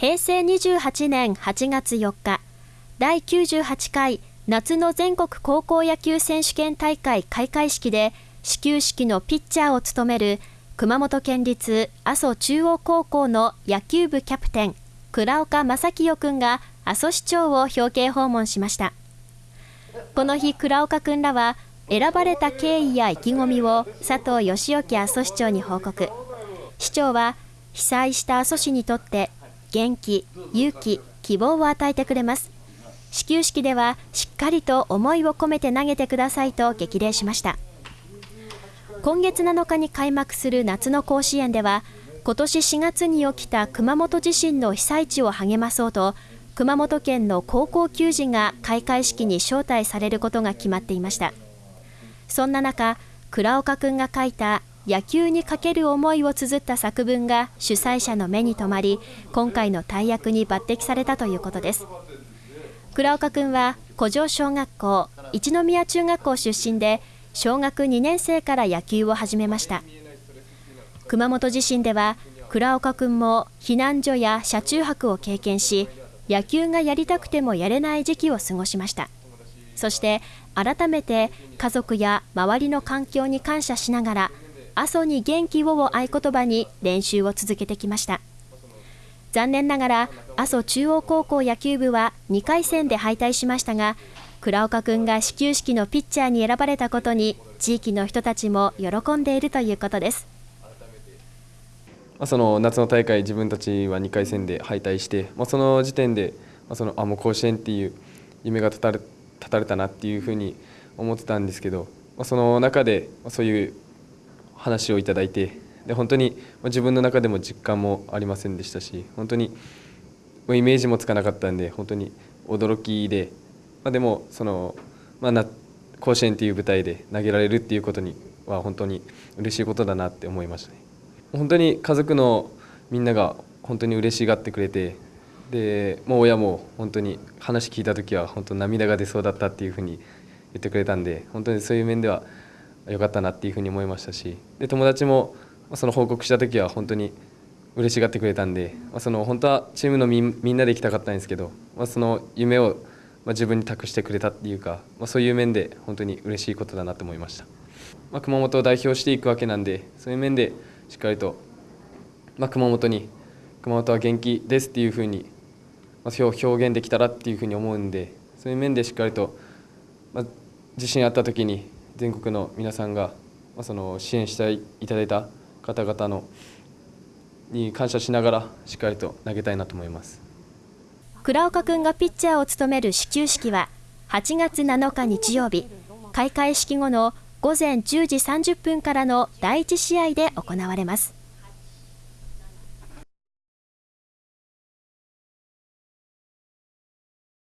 平成28年8月4日第98回夏の全国高校野球選手権大会開会式で始球式のピッチャーを務める熊本県立阿蘇中央高校の野球部キャプテン倉岡正清君が阿蘇市長を表敬訪問しました。この日倉岡君らは選ばれた経緯や意気込みを佐藤義興阿蘇市長に報告。市長は被災した阿蘇市にとって元気、勇気、希望を与えてくれます。始球式ではしっかりと思いを込めて投げてくださいと激励しました。今月7日に開幕する夏の甲子園では今年4月に起きた熊本地震の被災地を励まそうと熊本県の高校球児が開会式に招待されることが決まっていました。そんな中、倉岡くんが書いた野球にかける思いを綴った作文が主催者の目に留まり、今回の大役に抜擢されたということです。倉岡くんは古城小学校、一宮中学校出身で、小学2年生から野球を始めました。熊本地震では、倉岡くんも避難所や車中泊を経験し、野球がやりたくてもやれない時期を過ごしました。そして改めて家族や周りの環境に感謝しながら阿蘇に元気をを合言葉に練習を続けてきました。残念ながら阿蘇中央高校野球部は2回戦で敗退しましたが倉岡くんが始球式のピッチャーに選ばれたことに地域の人たちも喜んでいるということです。その夏の大会自分たちは2回戦で敗退して、まあ、その時点で、まあ、そのあもう甲子園っていう夢が立たれ立たれたなっていうふうに思ってたんですけど、まあ、その中でそういう話をいただいてで本当に自分の中でも実感もありませんでしたし本当にイメージもつかなかったんで本当に驚きで、まあ、でもその、まあ、な甲子園という舞台で投げられるっていうことには本当に嬉しいことだなって思いましたね。本当に家族のみんなが本当に嬉しがってくれてでもう親も本当に話聞いた時は本当涙が出そうだったっていうふうに言ってくれたんで本当にそういう面では良かったなっていうふうに思いましたしで友達もその報告した時は本当に嬉しがってくれたんで、まあ、その本当はチームのみんなで行きたかったんですけど、まあ、その夢をまあ自分に託してくれたっていうか、まあ、そういう面で本当に嬉しいことだなと思いました、まあ、熊本を代表していくわけなんでそういう面でしっかりと、まあ、熊本に熊本は元気ですっていうふうに表現できたらっていうふうに思うんでそういう面でしっかりと、まあ、地震あった時に全国の皆さんが、まあ、その支援していただいた方々のに感謝しながらしっかりと投げたいなと思います倉岡君がピッチャーを務める始球式は8月7日日曜日開会式後の午前10時30分からの第1試合で行われます。